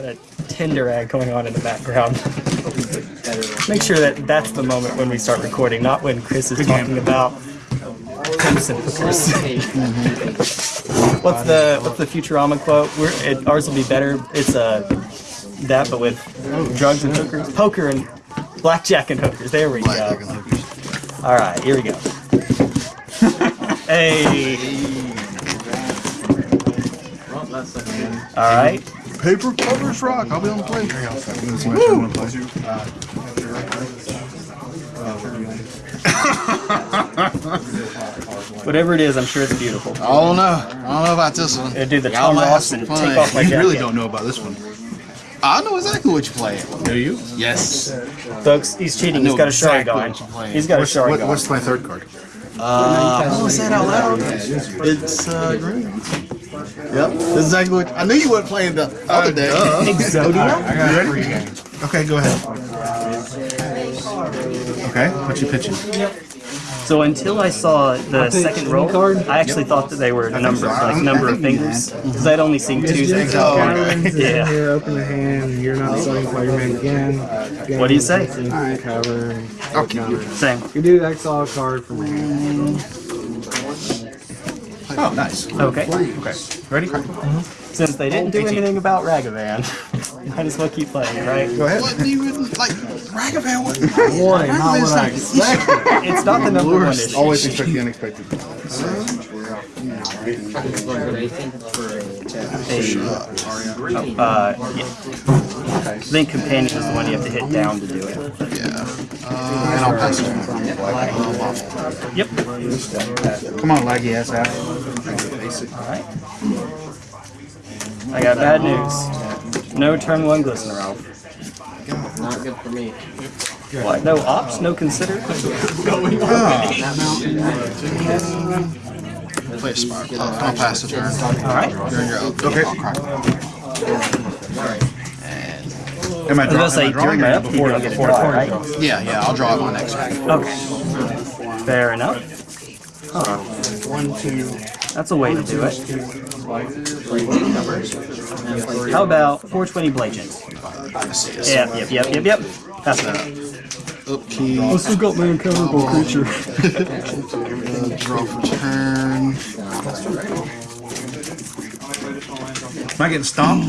got a Tinder ad going on in the background. Make sure that that's the moment when we start recording, not when Chris is talking about pimps and hookers. what's the what's the Futurama quote? We're, it, ours will be better. It's uh, that, but with drugs and hookers, poker and blackjack and hookers. There we go. All right, here we go. hey. All right. Paper covers rock. I'll be on the plane. Whatever it is, I'm sure it's beautiful. I don't know. I don't know about this one. Uh, do the Y'all Tom might have Ross some and fun. take off my You jacket. really don't know about this one. I know exactly what you're playing. Do you? Yes. Folks, he's cheating. He's got a shard exactly going. what you're playing. He's got a What's, shard what, going. what's my third card? Uh, how was that out loud? It's uh, green. Yep. This is exactly what I knew you weren't playing the other day. Uh, Exodia? Oh, you ready? Okay, go ahead. Okay, what you pitching? So until I saw the second roll, card? I actually thought that they were number, like number of fingers, because I'd only seen two. Just so- Islands in Yeah. here, open the hand, you're not selling Spider-Man again. What do you say? Cover. Okay. Same. You do exile a card from your hand. Oh, nice. Okay. Okay, ready? Since they didn't do anything about Ragavan, might as well keep playing, right? Go ahead. Wasn't even like Ragavan wasn't. Boy, not what I expected. It's not the number one issue. Always expect the unexpected. Uh, yeah. I think companion is the one you have to hit down to do it. Yeah. Uh, and I'll pass it. Yep. Come on, laggy ass out. Alright. I got bad news. No turn one Glistener Elf. Not good for me. What? No ops? No consider? Oh. Play a spark. I'll, I'll pass the turn. Alright. You're in your own. Okay. I'll. Am I, I was draw, gonna am I drawing during my or upkeep, before, you get a before draw, right? Yeah, yeah. I'll draw it my next turn. Okay. Fair enough. Huh. That's a way to do it. How about 420 Blagent? Yep, yep, yep, yep, yep. That's enough. Upkeep. still got my uncoverable creature. Uh, draw for turn. Am I getting stomped?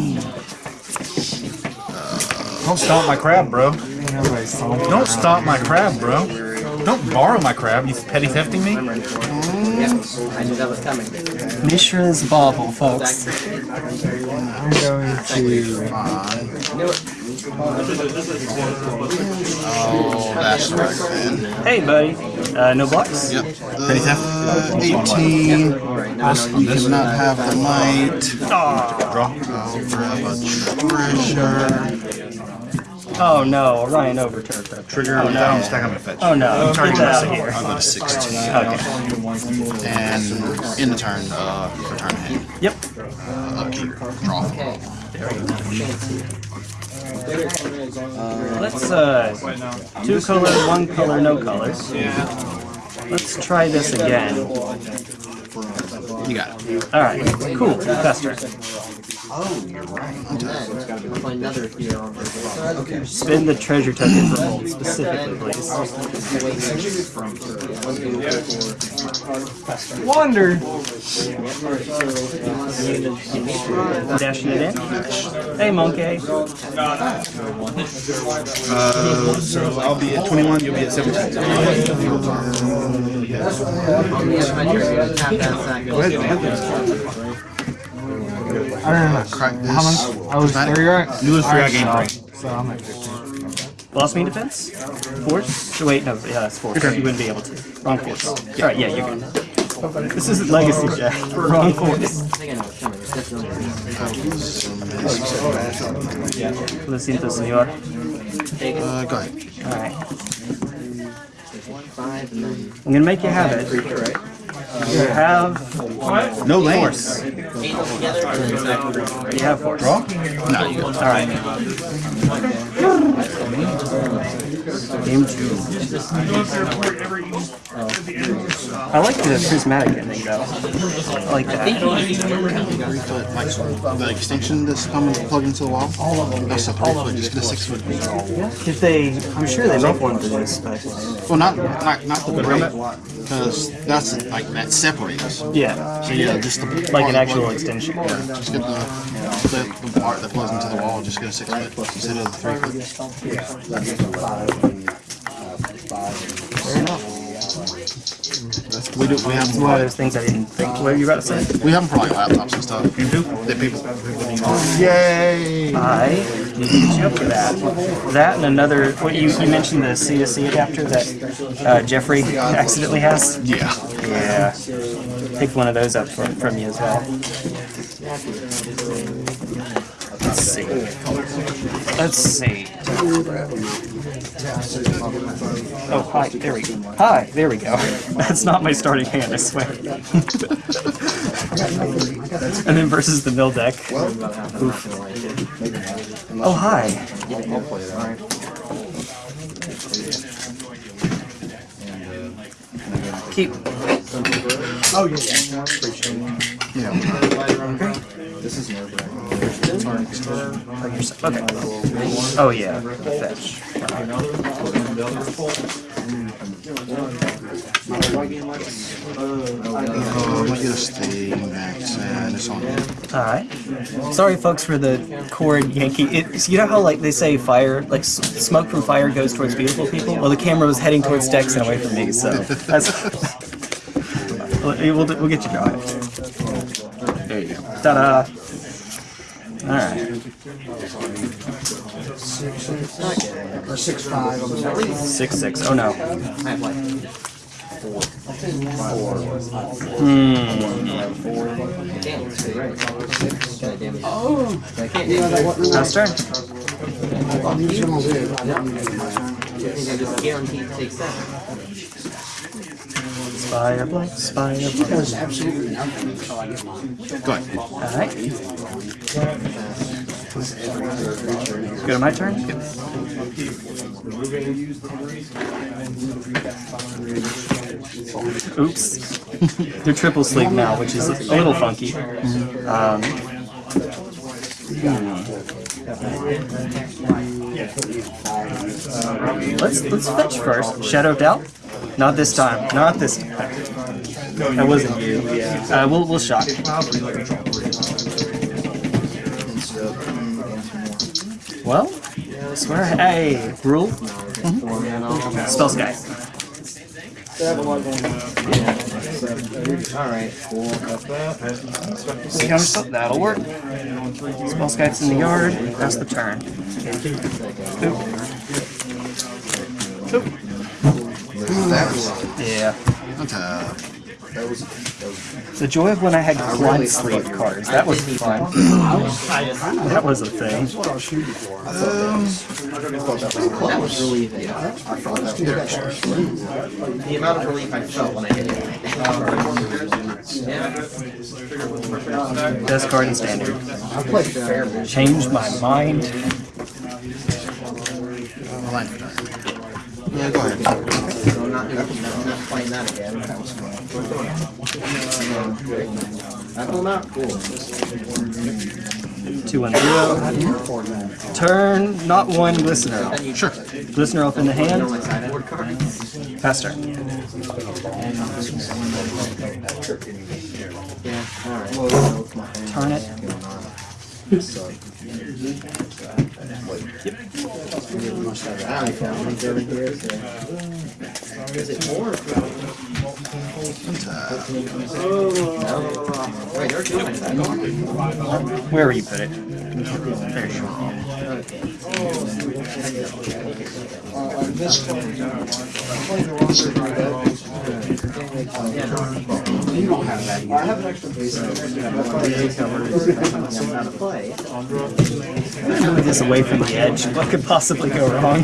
Don't stomp my crab, bro. Don't stomp my crab, bro. Don't borrow my crab, you petty thefting me? I knew that was coming. Mishra's Bauble, folks. I'm going to. Oh, that's right, man. Hey, buddy. Uh, no blocks? Yep. Uh, 18. You cannot have the might. Draw. I'll grab a treasure. Oh no, Orion overturned that. Trigger, Oh down, no. stack on my fetch. Oh no, Target get out my here. I'll go to 16. Okay. And in the turn, uh, return hand. Yep. Upkeep. Draw. Let's uh, two color, one color, no color. Let's try this again. You got it. All right, cool. Fester. Play another hero on the Spin the treasure token for hold specifically, please. Wonder. Dashing it in. Hey, monkey. Uh, so I'll be at 21, you'll be at 17. I don't know. Crack this. How much? I was Dramatic. three, right? You lose three, I gain three. So I'm at 15. Lost me defense? Force? Wait, no, yeah, it's force. You wouldn't be able to. Wrong force. Alright, yeah, you're good. This isn't Legacy Jack. Wrong force. Lo siento, señor. Uh, go ahead. Alright. I'm gonna make you have it. You have No lane. Force. eight altogether, or is that You have four. Draw? No, you All right. Game two. I like the prismatic ending though. I like that. foot, like the extension that's coming plug into the wall. All of them. That's a three foot, just get a six foot. Yeah. If they, I'm sure they make one for this, but Well, not not not the break, because that's like that separates. yeah, So yeah, just the like an actual plug- extension. Just get the, the the part that plugs into the wall. Just get a six foot instead of the three foot. That's, we do. We have them One of those things I didn't think. What were you about to say? we have them for like laptops and stuff. You do? That people. Yay! I need to get you up for that. That and another. What you you mentioned the C to C adapter that uh, Jeffrey accidentally has. Yeah. Yeah. Pick one of those up from, from you as well. Let's see. Let's see. Oh, hi. There we go. Hi. There we go. That's not my starting hand, I swear. and then versus the mill deck. Oh, hi. Keep. Oh, yeah. yeah. Okay. Oh yeah. Fetch. Oh, let get a Steam Max and it's on. All right. Sorry, folks, for the cord Yankee. You know how like they say fire, like s- smoke from fire goes towards beautiful people. Well, the camera was heading towards Dex and away from me, so that's. we'll, we'll, we'll get you going. There you go. Ta-da! All right. Or six five. I'm Six six. Oh no. I have like Hmm. damn, it's pretty right. God damn it. Oh, I can't do that. Last turn. I think I just guaranteed to take seven. Spire blade. Spire blade. does absolutely nothing until I get mine. Go ahead. All right. Go to my turn. Oops. They're triple sleep now, which is a little funky. Um, hmm. Let's let's fetch first. Shadow Doubt. Not this time. Not this time. That wasn't you. Uh, we'll we'll shock. Well, swear. Hey, rule. Spell sky. Alright, cool. Counter spell. That'll work. Spell sky's in the yard. That's the turn. Oop. Oop. Yeah. Uh, The joy of when I had quad sleeve cards. That was fun. That was a thing. That was relief. Yeah, I thought that relieving. The amount of relief I felt when I hit it. Yeah. Best card in standard. I played fair. Changed my mind. Yeah, go ahead. I'm not I'm not playing that again. I pull them out, cool. Two one zero. Turn, not one listener. Sure. Listener up in the hand. My sideboard cards. Pass turn. Turn it. Is it more? Wait, there's two my sideboard. Where you put it? There you go. You don't have that. I have an extra base. How to play. Move this away from the edge. What could possibly go wrong?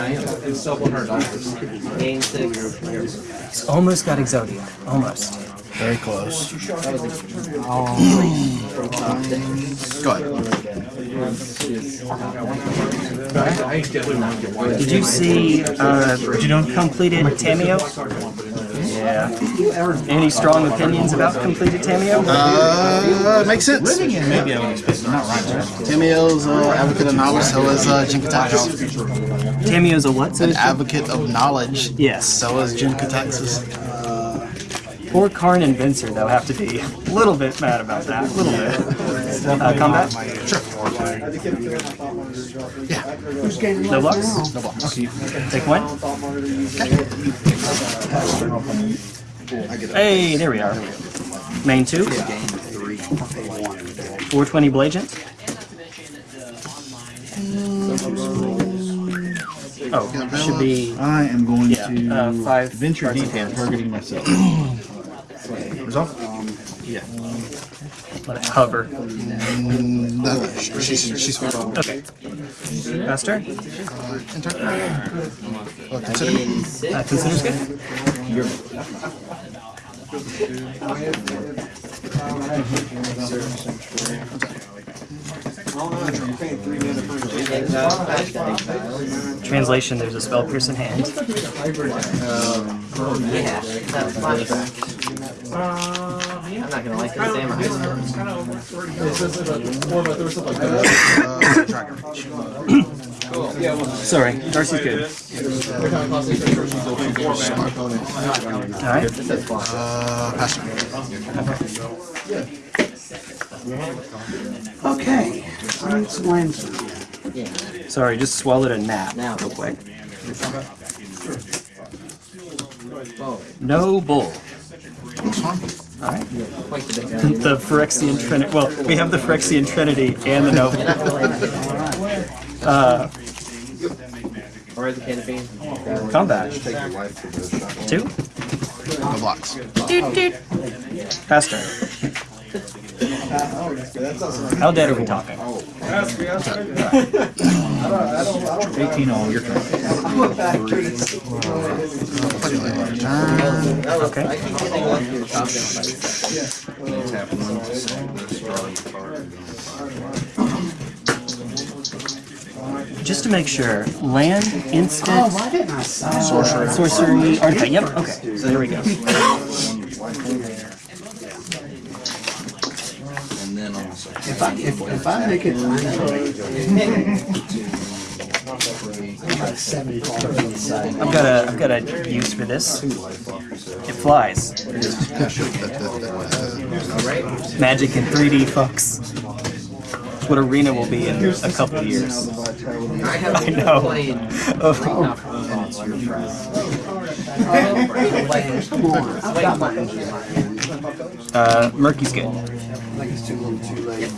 I am. It's still one hundred dollars. Game six. He's almost got Exodia. Almost. Very close. That was a from to Go ahead. Did you see uh, What you doing? completed Tamiyo? Yeah. Any strong opinions about completed Tamiyo? Uh, makes sense. Maybe I would expect, but not right. Timmy's uh, advocate of knowledge, so is uh, Jin-Gitaxias. Tamiyo's a what? An advocate of knowledge. Yes. So is Jin-Gitaxias. Poor Karn and Venser, though, have to be a little bit mad about that. A little bit. Uh, combat? No blocks? No blocks. Take one? Okay. Hey, there we are. Main two? 420 Blagent? Oh, should be I am going Yeah, to uh, five venture cards deep in targeting myself. Resolve? Yeah. let it hover. Mm, no, sh- she's she's fine. Okay. Faster? Enter. Uh, consider me. Uh, considers good? Translation, there's a spell pierce in hand. Yeah, that's flashback. I'm not gonna like this damn high Uh, Dragon Reach. Sorry, Darcy's good. Alright. Uh, pass turn. Okay, let me explain something. Sorry, just swallowed a gnat Now. real quick. No bull. This one. Alright. the big Phyrexian Trinity. Well, we have the Phyrexian Trinity and the Noble. Uh, Or the canopy. combat. Two? No blocks. Pass turn. How dead are we talking? 18 all, your turn. Turn. Okay. I keep getting one through top down by Just to make sure, land, instant, Oh, why didn't I? Sorcery. sorcery, artifact. Yep, okay. So there we go. If I, if, if I make it, I've got a I've got a use for this. It flies. Magic in 3D, folks. It's what Arena will be in a couple of years. I know. played. Oh, Not for long. It's your turn. come on, I've got my engine light. uh, Murky's good. I think it's too little too late.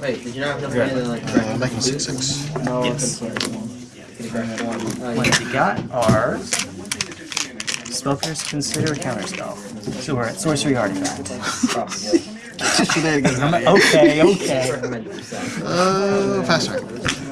Wait, did you not have enough money to like Uh, correct making six six. Yes. the correct one? Oh, What yeah. we got are spell pierce, consider a counter spell. So we're at sorcery artifact. Shenanigans. Okay, okay. Recommended for. Uh, pass turn.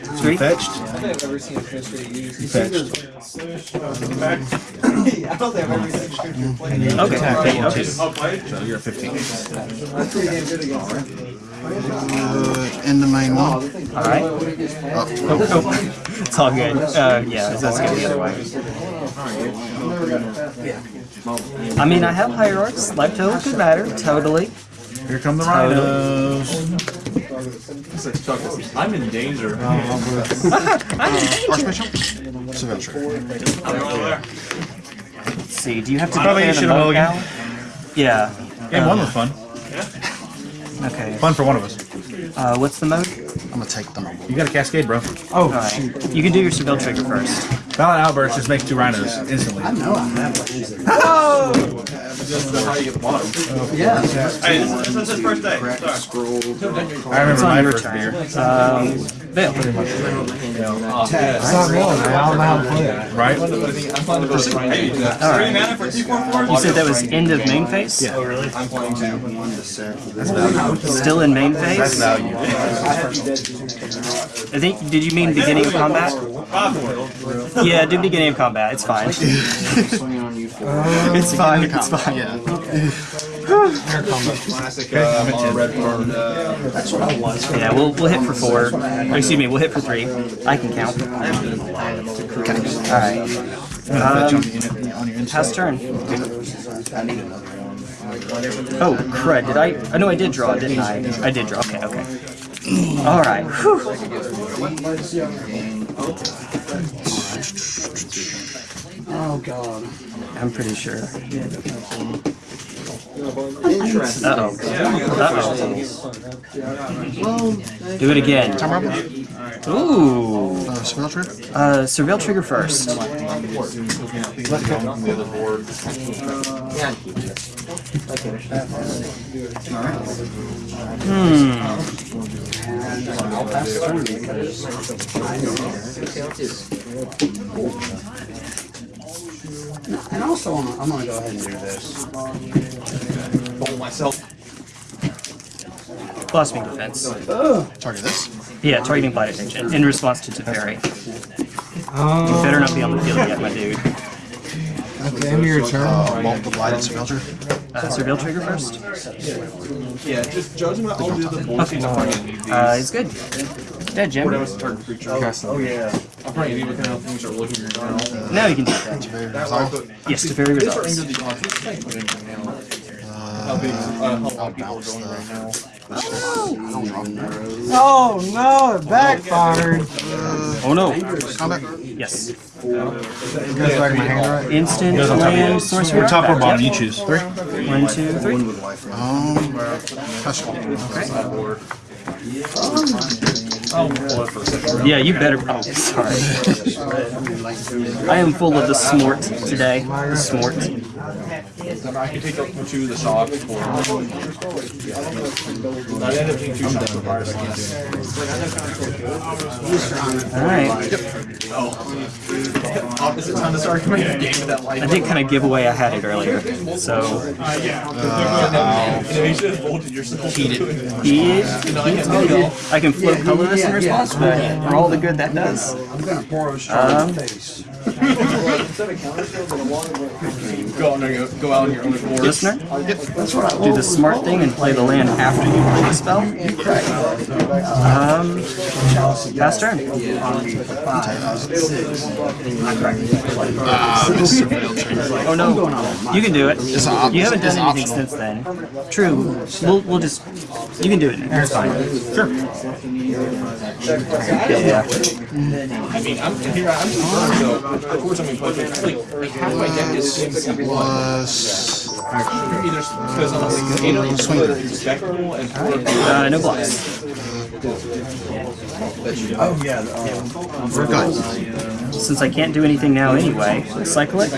Three? Fetched. I've never seen a administrator use. Fetched. Okay. Okay. okay. So you're at 15. Uh, in the main one. All right. Oh, oh. It's all good. Uh, yeah, that's gonna be the other way. I mean, I have hierarchs. Life total could matter. Totally. Here come the rhinos. I'm in danger. Archbishop? Surveil Trigger. Let's see. Do you have to Probably declare you the should have monk now? Yeah. Game one was fun. Okay. Fun for one of us. Uh, what's the mode? I'm gonna take the them. You got a cascade, bro. All right. You can do your surveil trigger first. Violent Outburst just makes two rhinos instantly. Hey, this is his first day. Sorry. I remember on my your first turn. beer. Um, Vale. Right? Three mana for two four four. You said that was end of main phase? Oh really? I'm playing two. Still in main phase? Value. I think, did you mean beginning of combat? Yeah, do beginning of combat. It's fine. it's fine. It's fine. Yeah. Classic uh, mono red card. Uh, Yeah, we'll, we'll hit for four. Or, excuse me, we'll hit for three. I can count. Alright. Um, On your inside. pass turn. Oh, crud. Did I? I know I did draw, didn't I? I did draw. Okay, okay. Alright. Oh god. I'm pretty sure. Uh-oh. Uh-oh. Do it again. Ooh. Uh, Surveil Trigger? Uh, surveil trigger first. Hmm. And also, I'm, I'm gonna go ahead and do this. myself. Blossoming defense. Target this. Yeah, targeting blight attention in response to Teferi. You better not be on the field yet, my dude. At the end of your turn, Uh, multiple blighted Surveil Trigger. Uh, surveil trigger first. Yeah, just judgment. I'll do the bullshit. Uh, it's good. Dead, Jim. Whatever target creature. Oh yeah. I'm probably any kind of things are looking at now. Now you can do that. Very That way I Yes, Teferi These are results. into the odds. Let's try and put in here. How big? Uh, how many people are going right now? Oh no, it backfired. Oh no. Yes. You guys like my handwriting? Instant land sorcery. We're top or bottom, yep. you choose. Three. One, two, three. Um, Hush. Yeah, you better. Oh, sorry. I am full of the smort today. The smort. I can take up two of the shock for. I ended up taking two shots for fire. All right. Oh. Opposite time to start coming in game with that light. I did kind of give away I had it earlier, so Innovation is bolted yourself. Heated. he is. I can float colorless in response to that. For all the good that does. I'm gonna pour a shot Um, in the face. Go out on your own. Listener, do the smart thing and play the land after you play the spell. Um, pass turn. Oh no, you can do it. You haven't done anything since then. True. We'll we'll just you can do it. Fine. Sure. Yeah. I mean, I'm here. I'm just of course I'm in. Like, like half my deck is. Plus. Like Uh, no blocks. We're good. Since I can't do anything now anyway, cycle it.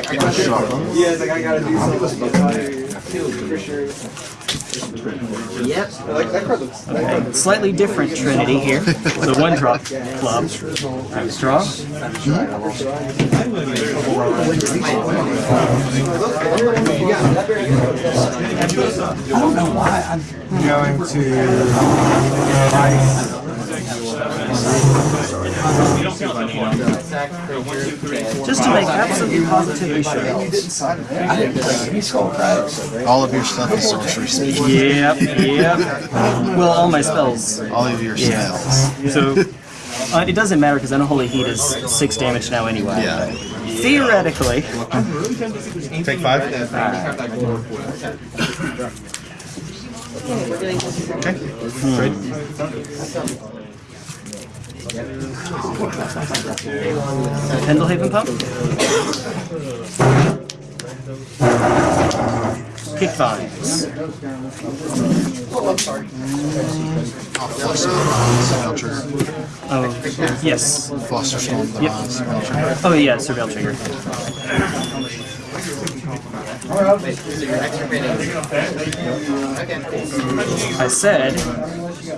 Okay, slightly different Trinity here. The one drop club. I was draw. I'm going to. Just to make absolutely positively sure. All of your stuff is sorcery speed. Yep, yep. Well, all my spells. All of your Yeah. spells. So uh, it doesn't matter because Unholy Heat is six damage now anyway. Yeah. Theoretically. Take five. Okay. Trade. Pendelhaven Pump. Kick vines. Oh, yes. Fluster Storm. Yep. Oh, yeah, Surveil Trigger. I said.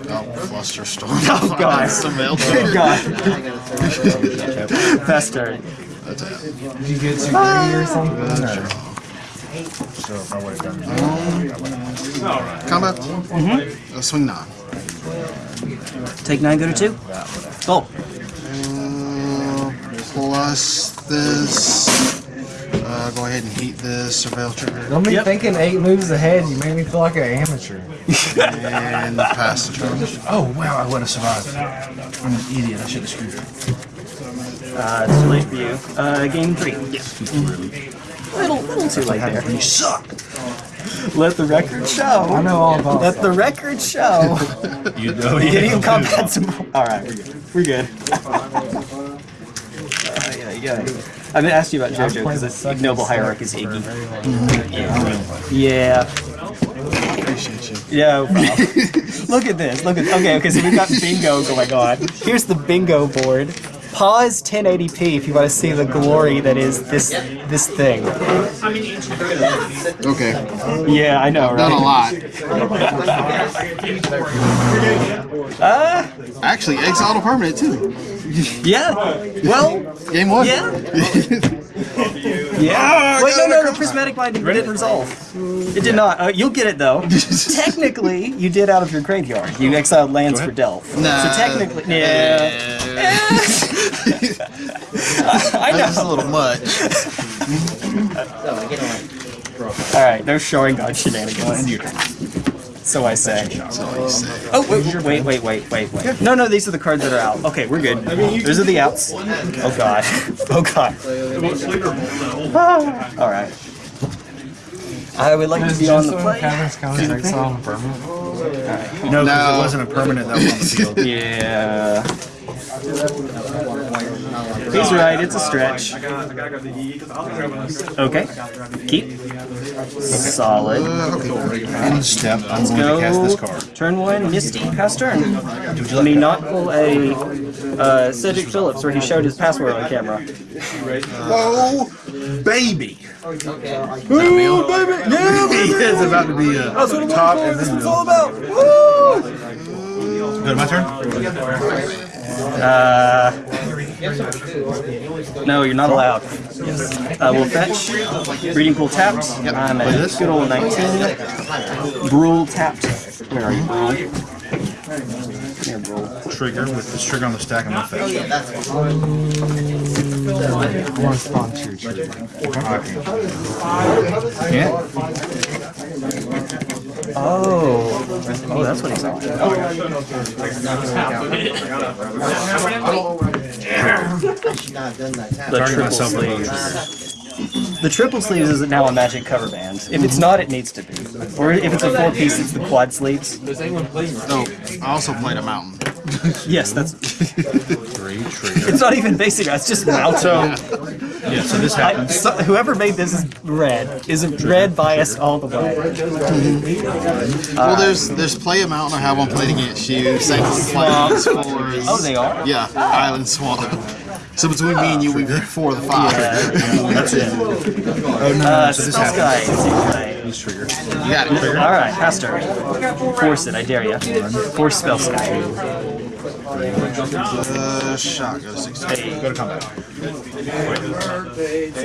Oh, Fluster Storm. Oh, God. Surveil Good Trigger. God. Fast turn. That's it. Did you get security or something? Or? So if I would have done Combat. Mm-hmm. Uh, swing nine. Take nine, go to two. Oh, Uh, plus this. Uh, go ahead and heat this. Surveil Trigger. Don't be Yep. thinking eight moves ahead. You made me feel like an amateur. And pass the turn. Oh wow, I would have survived. I'm an idiot. I should have screwed it. uh, it's too late for you. Uh, game three. Yeah. Little, little too late there. You suck. Let the record show. I know all about Let the record show. You know. You're getting combat some. All right, we're good. We're good. Uh, yeah, yeah. I'm gonna ask you about JoJo because it's ignoble hierarchy is Iggy. Yeah. Appreciate you. Yeah. look at this. Look at. Okay. Okay. So we've got bingo going on. Here's the bingo board. Pause 1080p if you want to see the glory that is this this thing. Okay. Yeah, I know, Done a lot. Uh, Actually, exiled a permanent too. yeah. Well, Game one. Yeah. yeah. Wait, no, no, no. Prismatic Mind didn't resolve. It did not. Uh, you'll get it though. technically, you did out of your graveyard. You exiled lands for Delph. Nah. So technically, yeah. yeah. I That's just a little much. All right, no showing god shenanigans. So I say. So you say. Oh wait, wait, wait, wait, wait, wait. No, no, these are the cards that are out. Okay, we're good. Those are the outs. Oh god. Oh god. Ah, All right. I would like to be on the Justin play. Caverns count as exile on permanent? No, because No. it wasn't a permanent that was on the field. Yeah. He's right, it's a stretch. Okay. Keep. Solid. Uh, okay. End step. I'm going Go. to cast this card. Turn one, Misty, pass turn. Let me not pull a uh, Cedric Phillips where he showed his password on camera. Oh, baby. Ooh, baby! Yeah, It's about to be a That's what top for. and This is it's all about. Woo! Go to my turn. Uh, no, you're not allowed. Uh, we'll fetch. Breeding pool tapped. I'm at this? good old 19. Brule tapped. Where are you, Brule? Here, Brule. Trigger with this trigger on the stack. I'm gonna fetch. I want to sponsor your trigger. Can't. Oh. Oh, that's what he's on. The Target triple myself with sleeves. The triple sleeves is now a magic cover band. If it's not, it needs to be. Or if it's a four piece, it's the quad sleeves. no I also played a mountain. Yes, that's. Three trigger. It's not even basic. It's just mountain. So yeah, so this I, happens. so, whoever made this is red. Is red biased all the way? Well, there's there's play a mountain. I have one played against you. Sanctum Plains for Oh, they are. yeah, Island Swamp. So between me and you, we've hit four of the five. That's it. Oh no, Uh, so this spell happens. sky. Trigger. You got it. All right, pass turn. Force it. I dare you. Force spell sky. Shot goes 16. Go to combat.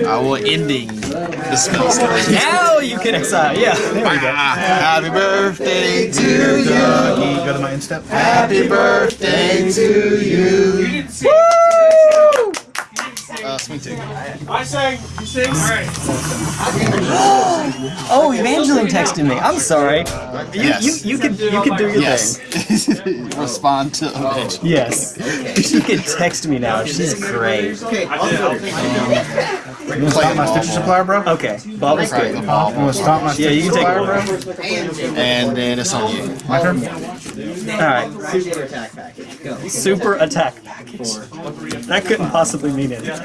I will ending the spell slot. Now you can exile. Yeah. There we go. Happy birthday to you. Go to my instep. Happy birthday to you. Uh, swing two. Oh, Evangeline texted me. I'm sorry. You, Yes. you, you could you could do your Yes. thing. Respond to Evangeline. Yes. She can text me now. She's great. You wanna stop my Stitcher supplier, bro? Okay. Bobble's Right, good. the ball. You wanna stop my Yeah, you can take supplier, one. bro? And then it's on you. My turn? Alright. Super attack package. Go. Super attack package. That couldn't possibly mean anything.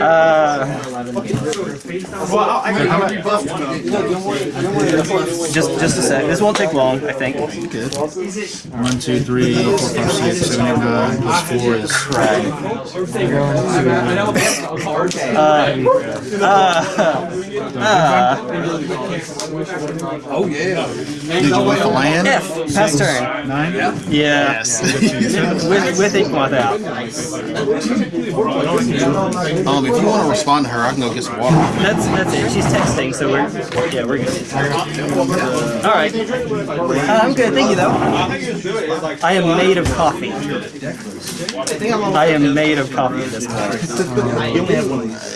Uh, just just a sec. This won't take long, I think. One, two, three, four, five, six, seven, eight, nine. Plus four is Did you wait for land? F. Pass turn. nine. Yeah. Yes. With with ink moth out. um, if you want to respond to her, I can go get some water. That's that's it. She's texting, so we're yeah we're good. All right. Uh, I'm good. Thank you though. I am made of coffee. I am made of coffee at this point.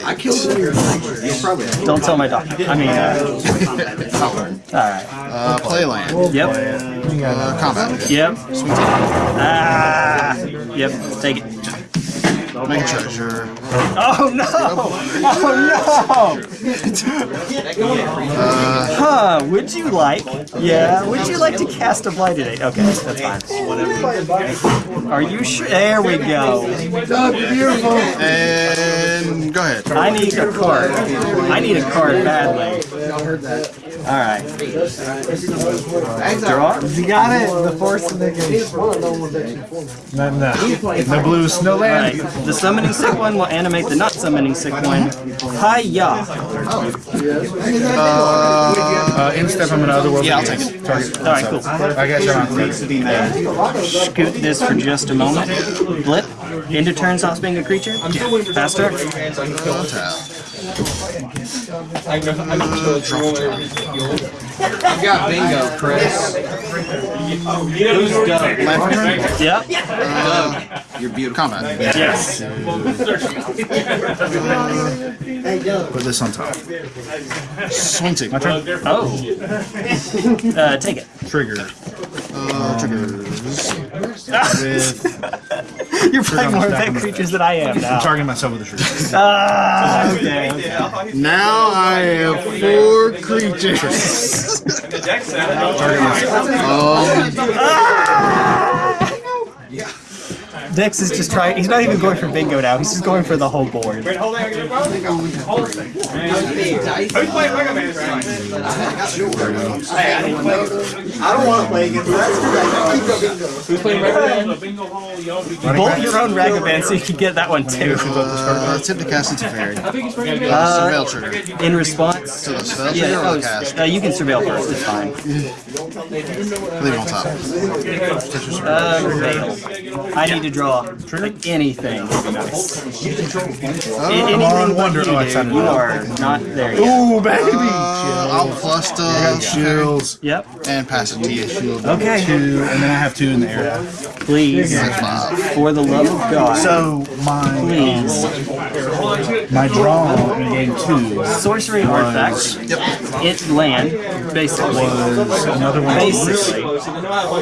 I killed one of your things. Probably. Don't tell my doctor. I mean, uh, all right. Uh, play land. Yep. Uh, combat. Yep. Ah. Yep. Take it. Make a treasure. Oh no! Oh no! huh? Would you like? Yeah. Would you like to cast a blighted agent? Okay, that's fine. Are you sure? There we go. And go ahead. I need a card. I need a card badly. All right. Draw. You got it. The force of negation. No, no. No blues, no All right. land. The summoning sick one will animate the not summoning sick one. Hiya. Uh, instep, I'm in other world. Yeah, I'll take it. Target. All right. Cool. I got you on. Scoot this for just a moment. Blip. Into turn stops being a creature. Faster. I know, I know, You got bingo, Chris. Who's Doug? Yep. Doug. You're beautiful. Combat. Yes. Put this on top. Swing. My turn. Oh. Uh, take it. Trigger. Uh. With You're playing more event creatures than I am now. I'm targeting myself with a trigger. Ah, okay. okay. Now I have four creatures. Dex is just trying. He's not even going for bingo now. He's just going for the whole board. I don't want to play against Who's playing Ragavan? Bolt your own Ragavan so you can get that one too. Uh, tip to cast into fairy. Uh, surveil trigger. in response. To the spell Yeah, trigger or oh, the cast? uh, you can surveil first. It's fine. Leave it on top. Uh. I need to draw like anything. Nice. anything on wonder- you, oh, dude. You are not there yet. Ooh, baby! Uh, I'll plus the Shields. Yep. and pass it to you. Shield. Okay. Two, and then I have two in the area. Please, Five. for the love of God, So my please. my draw in game two Sorcery artifact. It land, basically. was another one, Basically.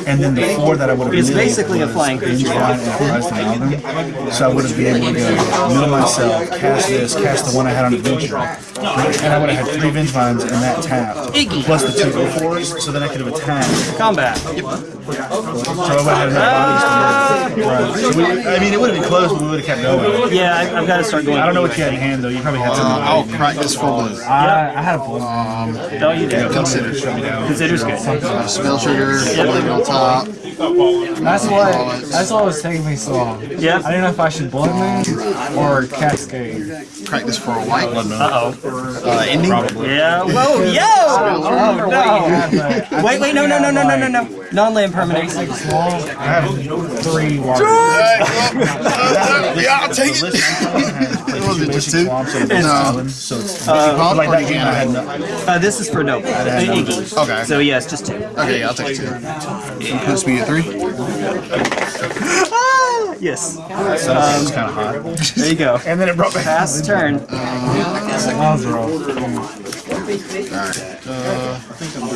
and then the four that I would have It's basically a flying creature. Vengevine and Rise to Malvin. So I would have been able to go mill myself, cast this, cast the one I had on adventure, and I would have had three Vengevines and that tapped, Iggy. plus the two O4s, so then I could have attacked. Combat. So I would have had enough bodies to Right. So we, I mean, it would have been close, but we would have kept going. Yeah, I, I've got to start going. I don't know what you had in hand though. You probably had Uh, something. I'll crack this for blue. I, I had a blue. No, you do. Consider. Consider's good. Uh, spell trigger. Leave on top. That's why That's what was taking me so long. Yep. I didn't know if I should blood moon or cascade. Practice for a white. Uh oh. Uh, ending. Yeah. Whoa, yo! Oh or wait? Wait, wait, no, no, no, no, no, no, no. Non-land permanents. I have three water. yeah, I'll take it. list I'm playing has Was it just two? No. so it's Uh, like that game I had Uh, this is for no. Uh, Okay. So yes, just two. Okay, yeah, I'll take two. Puts me at three. Ah, yes. so it's um, kind of hot. There you go. And then it brought back. Pass turn.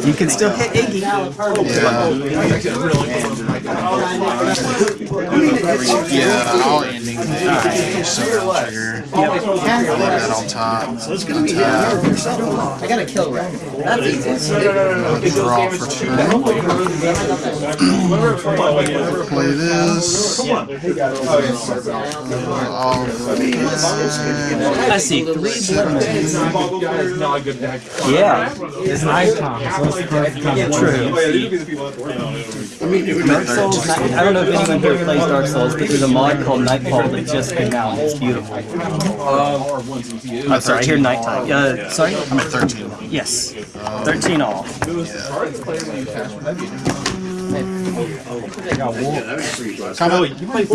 You can still hit Iggy. Yeah, I'll the so that on top. I got a kill rack. That's easy. Draw for two. Play this. I see. Yeah. It's so it's time. True. Dark Souls. I don't know if anyone here plays Dark Souls, but there's a mod called Nightfall that just came out. It's beautiful. I'm sorry, I hear nighttime. Uh, sorry. I'm at 13. Yes. 13 all.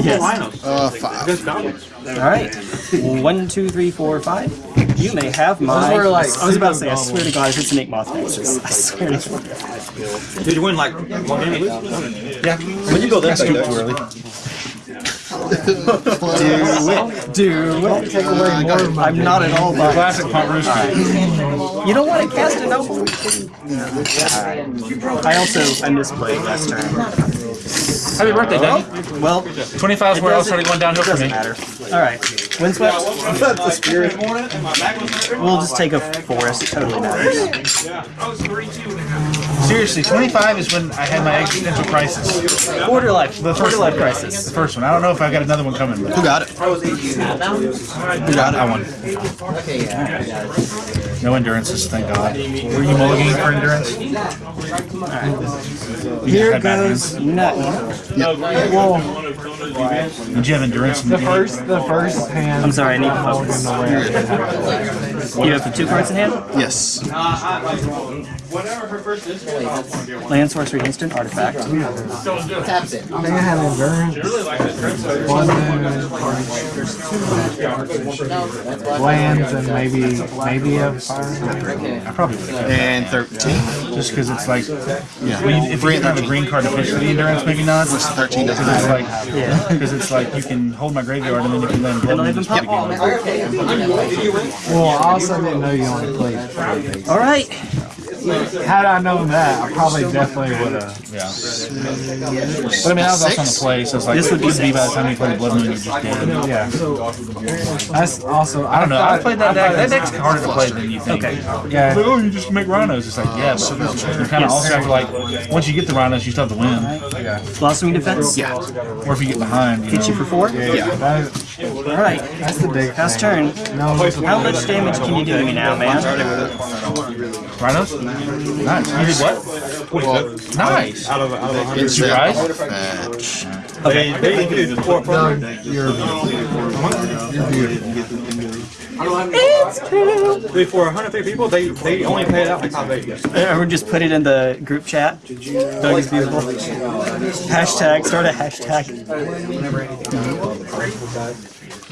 Yes. Uh, five. All right. One, two, three, four, five. You may have my. were, like, I was about to say. I swear to God, if it's an Inkmoth Nexus, I swear to God. Did you win like one game? Yeah. When you go that Too early. Do it. Take away more. I'm not at all biased. Classic punt rooster. You don't want to cast a noble. I also I misplayed last turn. Happy birthday, Danny. Well, 25 is where I was starting going downhill for me. matter. All right. Windswept. We'll just take a forest. It totally matters. Seriously, 25 is when I had my existential crisis. Quarter life. The Quarter first life crisis. The first one. I don't know if I've got another one coming. But Who got it? who got it? I won. No endurances, thank God. Were you mulliganing for endurance? Here had bad goes nothing. Did you have endurance? in The game? first, the first hand. I'm sorry. I need to focus. You have the two cards in hand. Yes. Uh, Land sorcery instant artifact. Taps it. I think I had endurance. One and lands and maybe maybe a fire. I probably would have. And 13. Just because it's like, Yeah. well, you- if you didn't have a green card officially endurance, maybe not. What's 13 doesn't Because it's matter. like, Yeah. because it's like you can hold my graveyard and then you can land blood Don't and even just pop. again. Oh, well, I also didn't know you only played three of. All right. Had I known that, I probably definitely would have. Yeah. But I mean, I was also on the play, so it's like, This would be be by the time you play the Blood Moon, you're just dead. Yeah. That's also. I don't know. I played that deck. That deck's harder to play than you think. Okay. Oh, yeah. Like, oh, you just make rhinos. It's like, yeah, but you're kind of also have to like, once you get the rhinos, you still have to win. Yeah. Blossoming defense. Yeah. Or if you get behind, you Hit you for four. That, All right. that's the big Pass thing. turn. No, How much damage can you do to me now, man? Rhinos? Nice. You did what? Well, Nice. it's You guys? Fetch. Okay. For 150 people, they they only pay it out like top eight. Or just put it in the group chat. Doug is beautiful. Hashtag. Start a hashtag.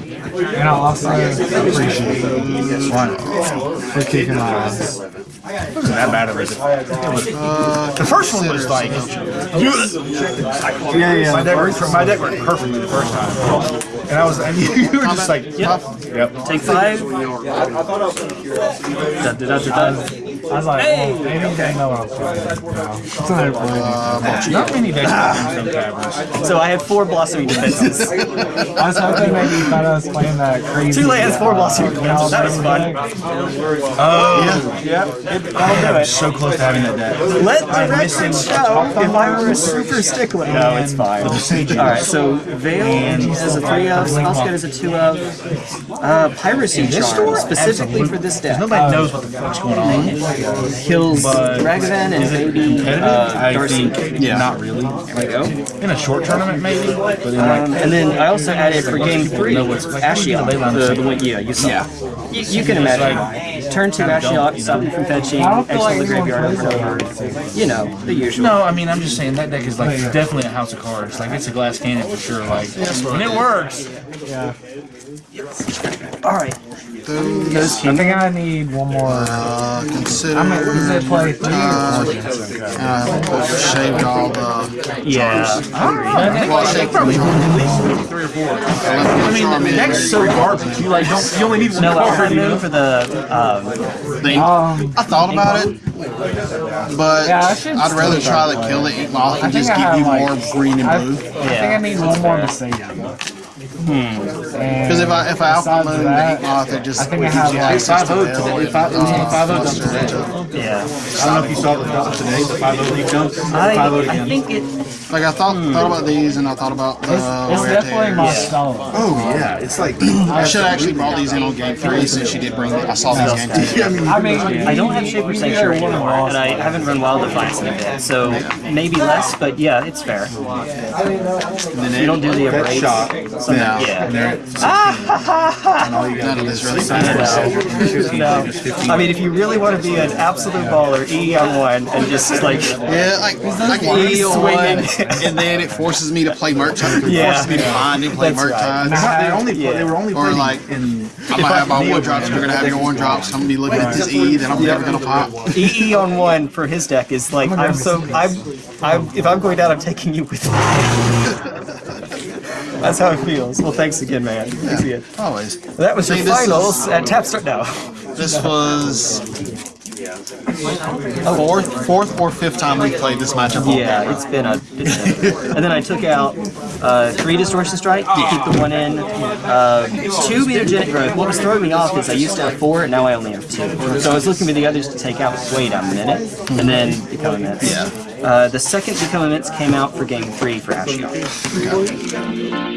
And I also appreciate you for kicking my ass. It wasn't that bad of it. Uh, the first one was like, Yeah, yeah. my deck, worked, my deck worked perfectly the first time. And I was, and you were just like, yep. Yep. Take five. Da, da, da, da, da. I was like, well, maybe you didn't know what I was playing. No. It's not a play. Not many decks have some taverns. So I have four blossoming defenses. I was hoping maybe you thought I was playing that crazy. Two lands, four blossoming uh, defenses. That was fun. Oh, Yep. That'll do it. so close to having that deck. Let the record show if I were a super stickler. No, it's fine. Alright, so Veil is a 3 of, Spellskite is a 2 of. Uh, Piracy Charm, specifically for this deck. Nobody knows what the fuck's going on. Kills Ragavan and maybe Competitive? uh, I Darcy. think not really. Like, in a short tournament, maybe. But in like, Um, and then I also added for game three, Ashiok. The, the one, yeah, you saw. You, you can imagine why. Turn two kinda don't, you stop know? you from fetching, I don't exile like the this one's graveyard over. You know, the usual. No, I mean I'm just saying that deck is like definitely a house of cards. Like it's a glass cannon for sure. Like and it works. Yeah. Alright. Those, I think I need one more. uh, consider. I mean, does it play three Uh, or four? uh, shaved all the. Yeah. Well, I shaved Probably at least three or four. I mean, the deck's so garbage. You like don't. You only need one No, card. You moon know? for the um, Um, I thought about it, but Yeah, I should I'd rather try to kill it moth and just give you like- more green and I, blue. I think I need one more to save you. Because Because if I if I alpha besides moon the that, ink moth, it just I think I gives have, you like, access to five oh today. and, Five- it was five done today. yeah. I don't know if you saw the dump today. The five oh league dump. I, Five oh I think it. Like I thought hmm. thought about these and I thought about the it's, it's definitely my style. Oh yeah, it's like I should actually brought these in on game three since she did bring them. I saw these game two. I mean, I don't have Shaper Sanctuary anymore, and I haven't run Wild Defiance in a bit, so maybe less, but yeah, it's fair. You don't do the that abrades. Shot. Yeah. And yeah. there, and all you gotta do is really sign matters. No. I mean, if you really want to be an absolute baller, E on one, and just like, Yeah, like like He's E on one, and then it forces me to play merch. It Yeah. forces me to find and play That's merch right. times. They only Yeah. they were only Or like- in. I might have my one drops. You're gonna have your one drops. I'm gonna be looking at this E, then I'm never gonna pop. EE E on one for his deck is like, I'm so, I'm, I'm, if I'm going down, I'm taking you with me. That's how it feels. Well, thanks again, man. Thanks again. Always. That was your See, this finals at Tap Start now. This was fourth, fourth or fifth time we played this matchup. all Yeah, it's been a. It's been a and then I took out uh, three Distortion Strike to keep the one in. Uh, two Mutagenic Growth. What was throwing me off is I used to have four, and now I only have two. So I was looking for the others to take out. Wait a minute, and then Become Immense. Yeah. Uh, the second Become Immense came out for Game Three for Ashiok.